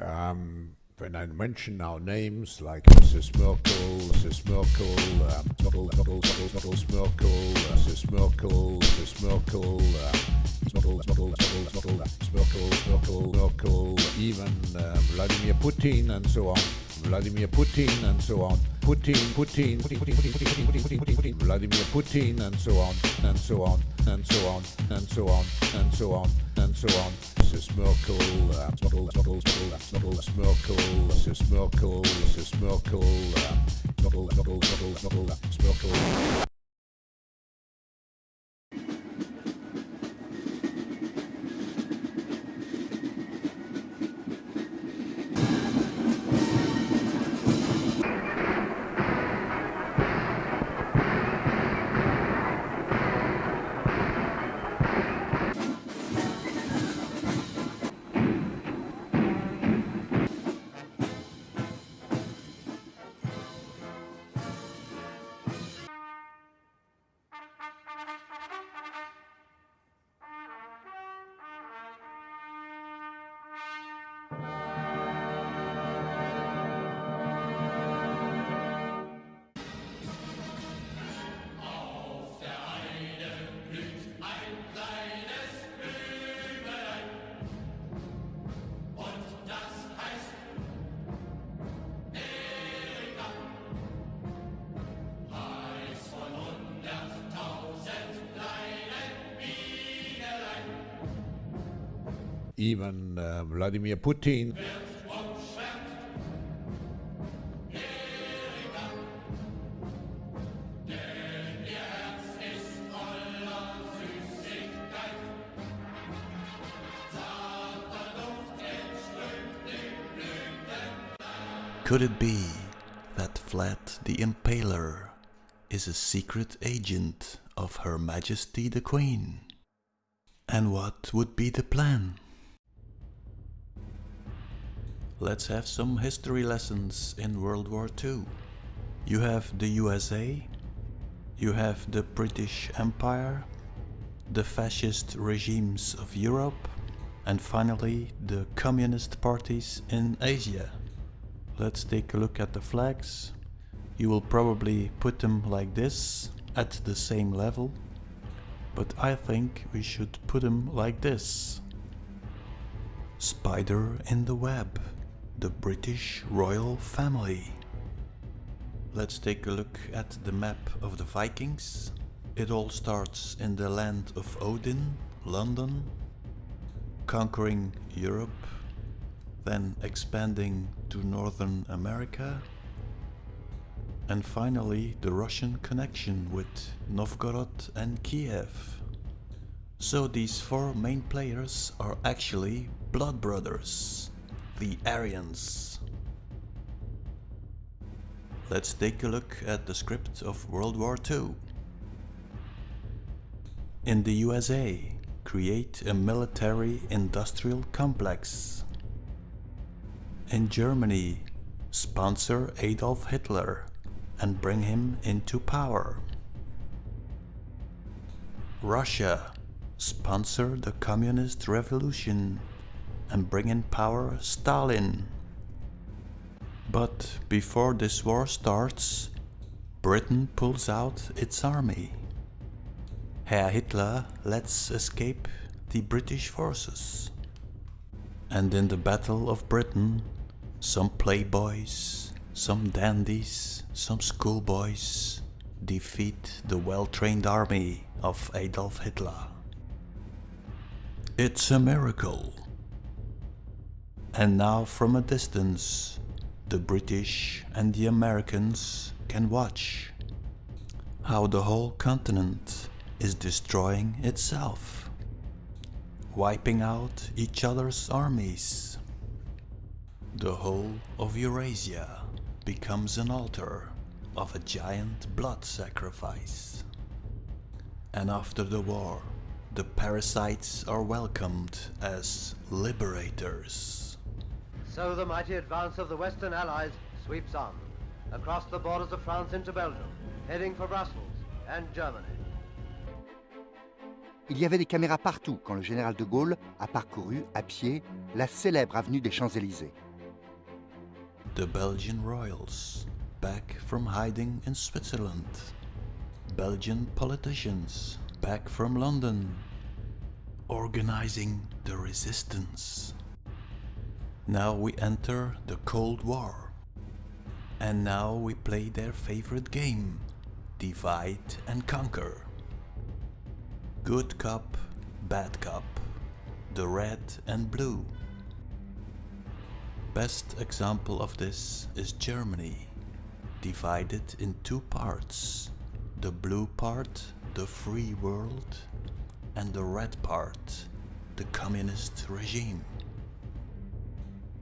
Um, when I mention now names like Mrs. Merkel, Mrs. Merkel, um, Model, Merkel, Mrs. Merkel, Mrs. Merkel, um, Model, Model, Model, Merkel, Merkel, Merkel, even uh, Vladimir Putin and so on. Vladimir Putin and so on. Putin, Putin, Vladimir Putin and so on, and so on, and so on, and so on, and so on, and so on. Mrs. Merkel, uh, Merkel, Mrs. Merkel, uh, model, model, model, even uh, Vladimir Putin. Could it be that Vlad the Impaler is a secret agent of Her Majesty the Queen? And what would be the plan? Let's have some history lessons in World War II. You have the USA, you have the British Empire, the fascist regimes of Europe, and finally the communist parties in Asia. Let's take a look at the flags. You will probably put them like this, at the same level, but I think we should put them like this. Spider in the web the British royal family. Let's take a look at the map of the Vikings. It all starts in the land of Odin, London, conquering Europe, then expanding to Northern America, and finally the Russian connection with Novgorod and Kiev. So these four main players are actually blood brothers the Aryans. Let's take a look at the script of World War II. In the USA, create a military industrial complex. In Germany, sponsor Adolf Hitler and bring him into power. Russia, sponsor the communist revolution and bring in power Stalin. But before this war starts, Britain pulls out its army. Herr Hitler lets escape the British forces. And in the Battle of Britain, some playboys, some dandies, some schoolboys defeat the well-trained army of Adolf Hitler. It's a miracle. And now from a distance, the British and the Americans can watch how the whole continent is destroying itself, wiping out each other's armies. The whole of Eurasia becomes an altar of a giant blood sacrifice. And after the war, the parasites are welcomed as liberators. So the mighty advance of the Western Allies sweeps on, across the borders of France into Belgium, heading for Brussels and Germany. Il y avait des caméras partout quand le général de Gaulle a parcouru à pied la célèbre avenue des Champs-Élysées. the Belgian royals back from hiding in Switzerland. Belgian politicians back from London organizing the resistance. Now we enter the Cold War. And now we play their favorite game, Divide and Conquer. Good Cup, bad Cup, the red and blue. Best example of this is Germany, divided in two parts. The blue part, the free world, and the red part, the communist regime.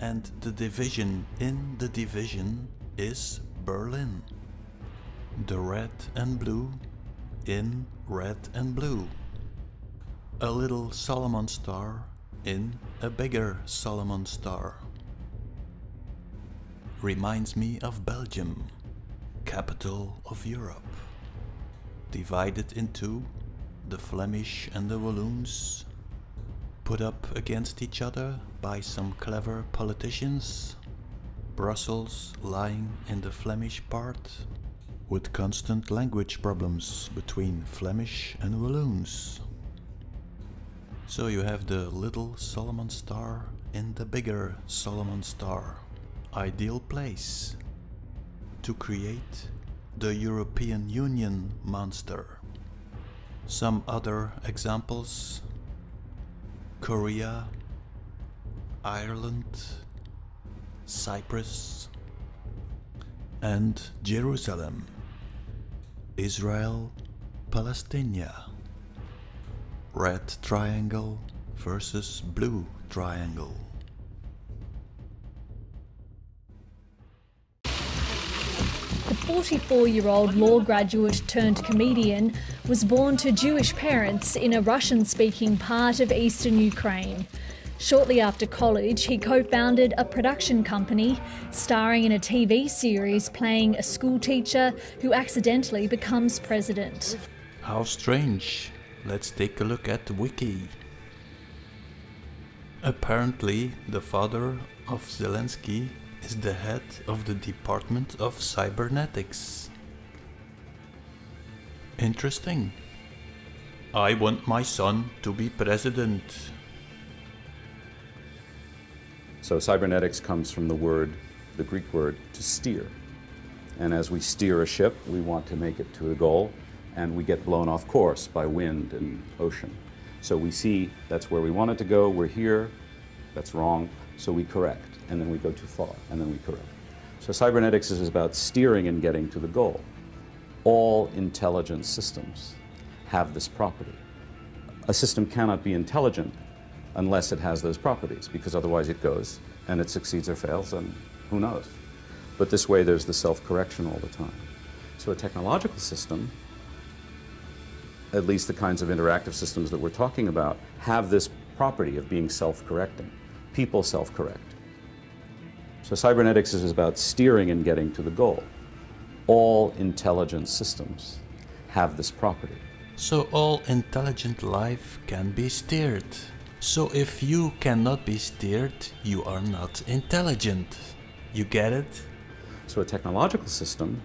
And the division in the division is Berlin. The red and blue in red and blue. A little Solomon star in a bigger Solomon star. Reminds me of Belgium, capital of Europe. Divided into the Flemish and the Walloons, put up against each other by some clever politicians. Brussels lying in the Flemish part, with constant language problems between Flemish and Walloons. So you have the little Solomon star in the bigger Solomon star. Ideal place to create the European Union monster. Some other examples Korea, Ireland, Cyprus, and Jerusalem, Israel, Palestine. Red triangle versus blue triangle. 44 year old law graduate turned comedian was born to Jewish parents in a Russian speaking part of eastern Ukraine. Shortly after college, he co founded a production company starring in a TV series playing a schoolteacher who accidentally becomes president. How strange. Let's take a look at the wiki. Apparently, the father of Zelensky is the head of the Department of Cybernetics. Interesting. I want my son to be president. So cybernetics comes from the word, the Greek word, to steer. And as we steer a ship, we want to make it to a goal, and we get blown off course by wind and ocean. So we see that's where we want it to go, we're here, that's wrong, so we correct, and then we go too far, and then we correct. So cybernetics is about steering and getting to the goal. All intelligent systems have this property. A system cannot be intelligent unless it has those properties, because otherwise it goes and it succeeds or fails, and who knows. But this way there's the self-correction all the time. So a technological system, at least the kinds of interactive systems that we're talking about, have this property of being self-correcting. People self-correct. So cybernetics is about steering and getting to the goal. All intelligent systems have this property. So all intelligent life can be steered. So if you cannot be steered, you are not intelligent. You get it? So a technological system,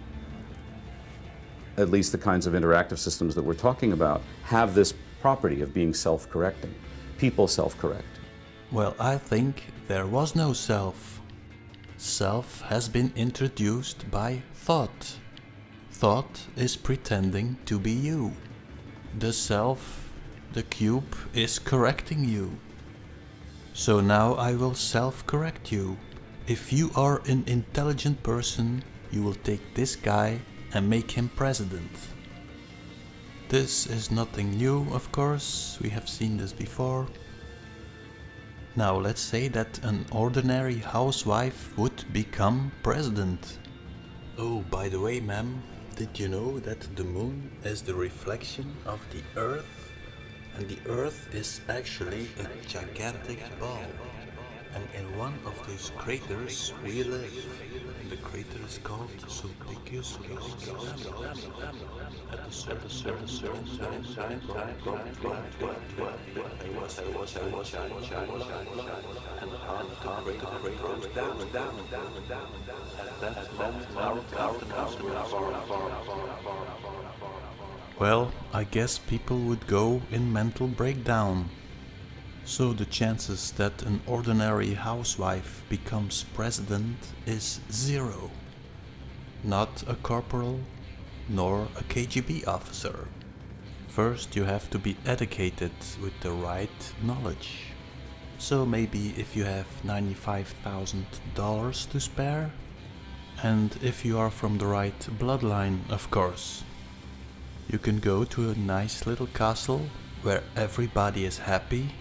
at least the kinds of interactive systems that we're talking about, have this property of being self-correcting. People self-correct. Well, I think there was no self. Self has been introduced by thought. Thought is pretending to be you. The self, the cube, is correcting you. So now I will self-correct you. If you are an intelligent person, you will take this guy and make him president. This is nothing new, of course, we have seen this before. Now let's say that an ordinary housewife would become president. Oh, by the way, ma'am, did you know that the moon is the reflection of the earth? And the earth is actually a gigantic ball. And in one of these craters we live. The crater is called Sulpicius At certain, certain time, time, time, time, I was, I was, I was, I was, I was, and down, down, down, was. Well, I guess people would go in mental breakdown. So the chances that an ordinary housewife becomes president is zero. Not a corporal, nor a KGB officer. First you have to be educated with the right knowledge. So maybe if you have $95,000 to spare, and if you are from the right bloodline, of course. You can go to a nice little castle where everybody is happy.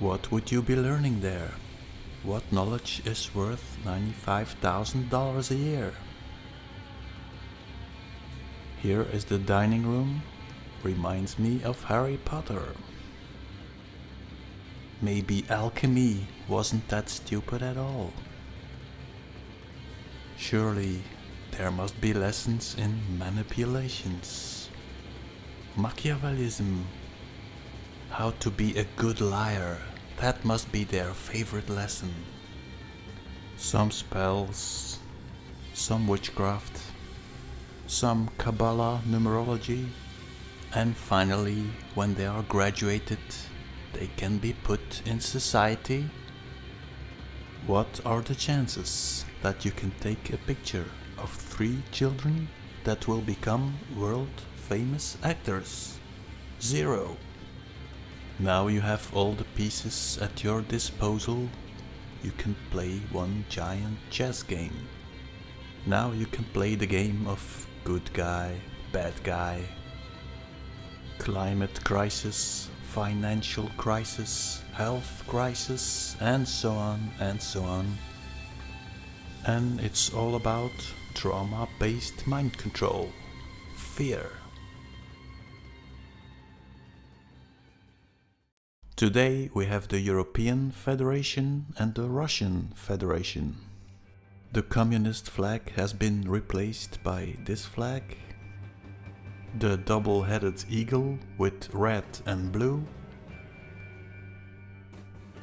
What would you be learning there? What knowledge is worth $95,000 a year? Here is the dining room. Reminds me of Harry Potter. Maybe alchemy wasn't that stupid at all. Surely there must be lessons in manipulations, Machiavellism, how to be a good liar. That must be their favorite lesson. Some spells, some witchcraft, some Kabbalah numerology, and finally, when they are graduated, they can be put in society. What are the chances that you can take a picture of three children that will become world famous actors? Zero. Now you have all the pieces at your disposal. You can play one giant chess game. Now you can play the game of good guy, bad guy, climate crisis, financial crisis, health crisis, and so on and so on. And it's all about trauma based mind control, fear. Today we have the European Federation and the Russian Federation. The communist flag has been replaced by this flag. The double-headed eagle with red and blue.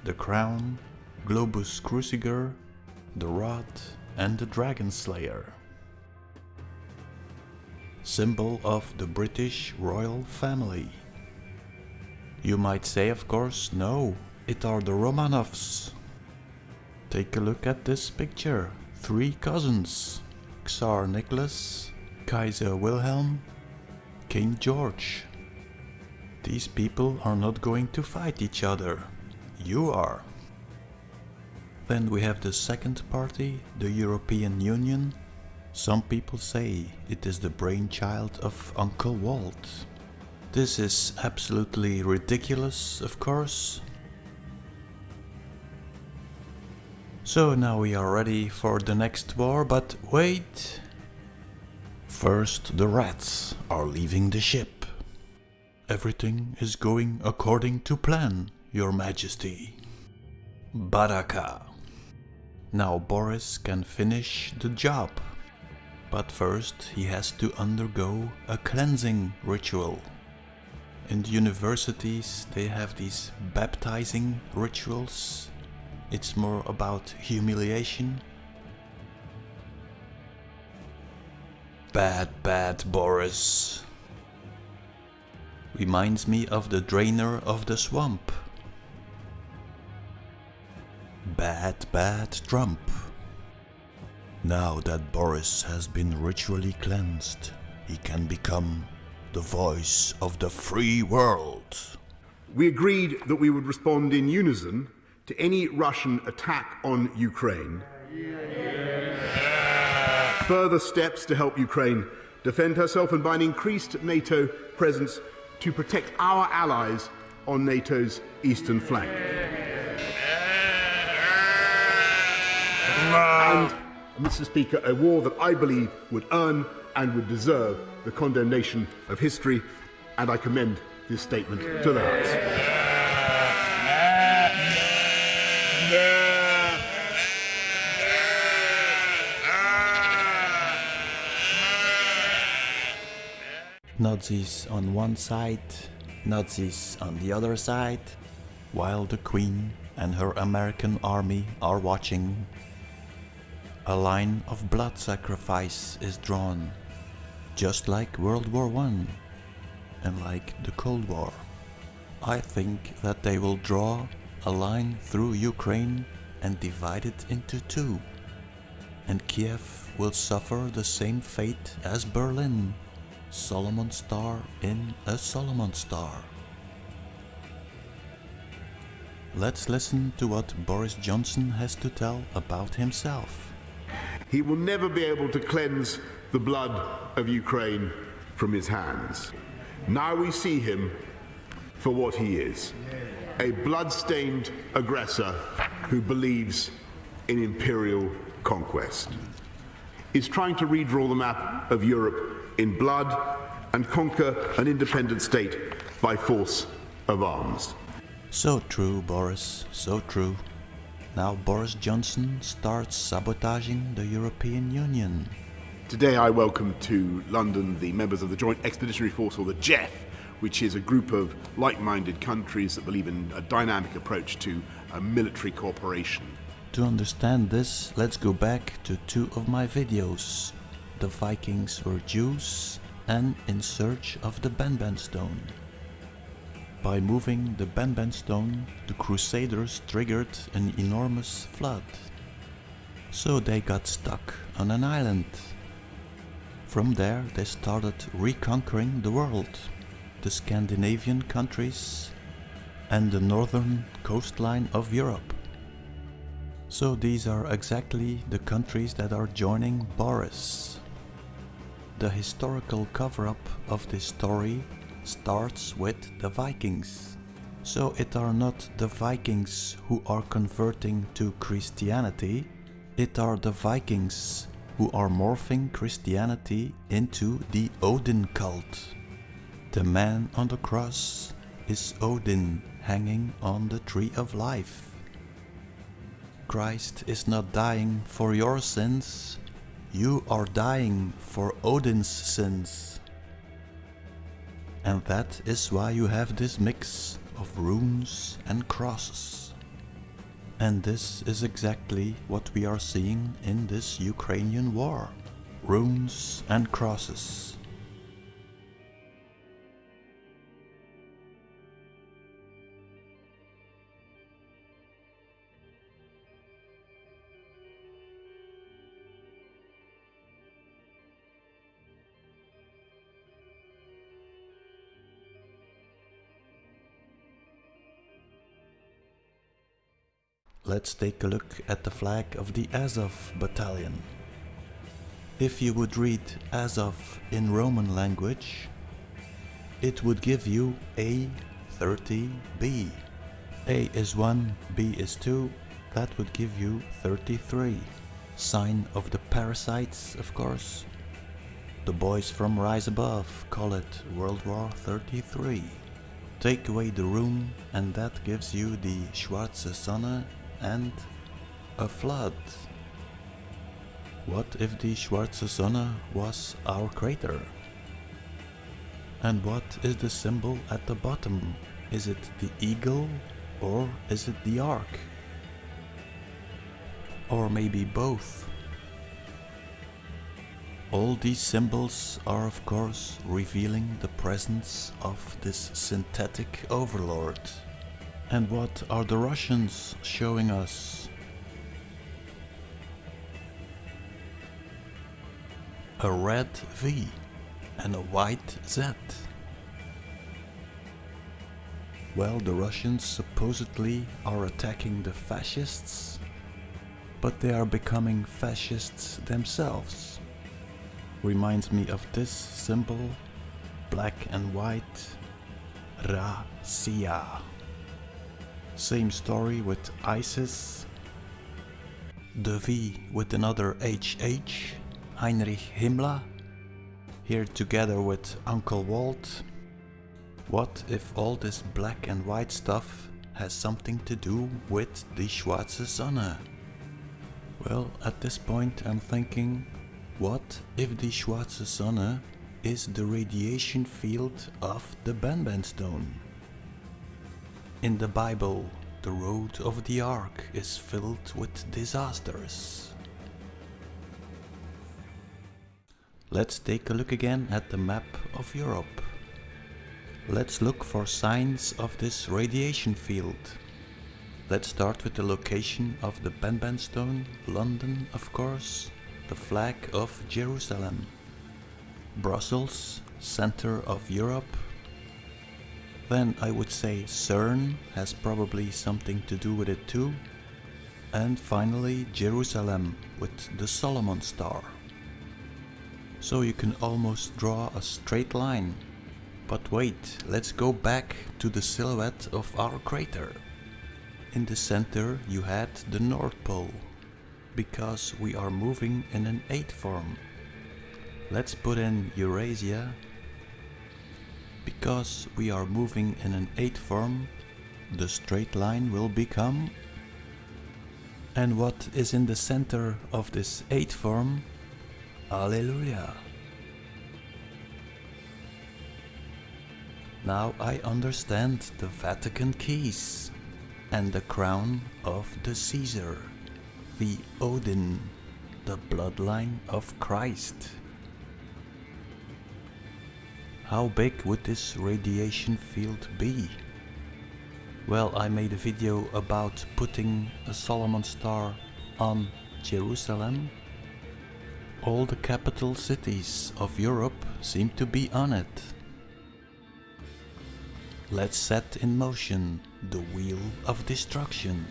The crown, Globus Cruciger, the rod and the dragon slayer. Symbol of the British royal family. You might say, of course, no, it are the Romanovs. Take a look at this picture. Three cousins. Tsar Nicholas, Kaiser Wilhelm, King George. These people are not going to fight each other. You are. Then we have the second party, the European Union. Some people say it is the brainchild of Uncle Walt. This is absolutely ridiculous, of course. So now we are ready for the next war, but wait! First the rats are leaving the ship. Everything is going according to plan, your majesty. Baraka. Now Boris can finish the job. But first he has to undergo a cleansing ritual. In universities they have these baptizing rituals. It's more about humiliation. Bad, bad Boris. Reminds me of the drainer of the swamp. Bad, bad Trump. Now that Boris has been ritually cleansed, he can become the voice of the free world. We agreed that we would respond in unison to any Russian attack on Ukraine. Further steps to help Ukraine defend herself and by an increased NATO presence to protect our allies on NATO's eastern flank. And, Mr. Speaker, a war that I believe would earn and would deserve the condemnation of history, and I commend this statement to the House. Nazis on one side, Nazis on the other side, while the Queen and her American army are watching. A line of blood sacrifice is drawn, just like World War I and like the Cold War. I think that they will draw a line through Ukraine and divide it into two. And Kiev will suffer the same fate as Berlin. Solomon Star in a Solomon Star. Let's listen to what Boris Johnson has to tell about himself. He will never be able to cleanse the blood of Ukraine from his hands. Now we see him for what he is a blood-stained aggressor who believes in imperial conquest. Is trying to redraw the map of Europe in blood and conquer an independent state by force of arms. So true, Boris, so true. Now Boris Johnson starts sabotaging the European Union. Today I welcome to London the members of the Joint Expeditionary Force, or the JEF, which is a group of like-minded countries that believe in a dynamic approach to military cooperation. To understand this, let's go back to two of my videos. The Vikings were Jews and in search of the Benben stone. By moving the Benben stone, the Crusaders triggered an enormous flood. So they got stuck on an island. From there they started reconquering the world the Scandinavian countries and the northern coastline of Europe. So these are exactly the countries that are joining Boris. The historical cover-up of this story starts with the Vikings. So it are not the Vikings who are converting to Christianity, it are the Vikings who are morphing Christianity into the Odin cult. The man on the cross is Odin hanging on the tree of life. Christ is not dying for your sins, you are dying for Odin's sins. And that is why you have this mix of runes and crosses. And this is exactly what we are seeing in this Ukrainian war. Runes and crosses. Let's take a look at the flag of the Azov battalion. If you would read Azov in Roman language, it would give you A30B. A is 1, B is 2, that would give you 33. Sign of the parasites, of course. The boys from Rise Above call it World War 33. Take away the room and that gives you the Schwarze Sonne and a flood. What if the Schwarze Sonne was our crater? And what is the symbol at the bottom? Is it the eagle or is it the ark? Or maybe both? All these symbols are of course revealing the presence of this synthetic overlord. And what are the Russians showing us? A red V and a white Z. Well, the Russians supposedly are attacking the fascists, but they are becoming fascists themselves. Reminds me of this symbol, black and white, Russia. Same story with ISIS. The V with another HH, Heinrich Himmler. Here together with Uncle Walt. What if all this black and white stuff has something to do with the Schwarze Sonne? Well, at this point I'm thinking, what if the Schwarze Sonne is the radiation field of the Benben stone? In the Bible, the road of the ark is filled with disasters. Let's take a look again at the map of Europe. Let's look for signs of this radiation field. Let's start with the location of the Benben stone, London of course, the flag of Jerusalem. Brussels, center of Europe. Then I would say CERN has probably something to do with it too. And finally Jerusalem with the Solomon star. So you can almost draw a straight line. But wait, let's go back to the silhouette of our crater. In the center you had the North Pole, because we are moving in an 8 form. Let's put in Eurasia, because we are moving in an 8 form, the straight line will become... And what is in the center of this 8 form Alleluia. Now I understand the Vatican keys and the crown of the Caesar, the Odin, the bloodline of Christ. How big would this radiation field be? Well, I made a video about putting a Solomon star on Jerusalem all the capital cities of Europe seem to be on it. Let's set in motion the wheel of destruction.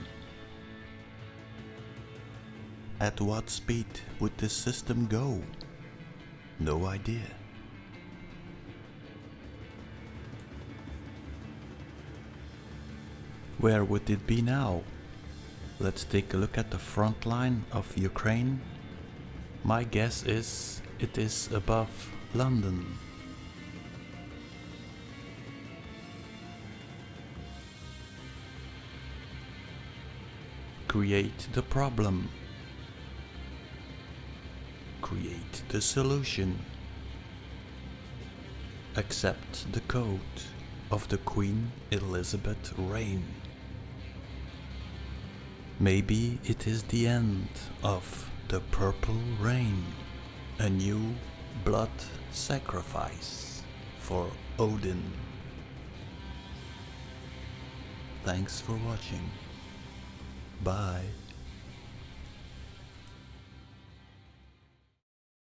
At what speed would this system go? No idea. Where would it be now? Let's take a look at the front line of Ukraine my guess is it is above London. Create the problem. Create the solution. Accept the code of the Queen Elizabeth reign. Maybe it is the end of the Purple Rain, a new blood sacrifice for Odin. Thanks for watching. Bye.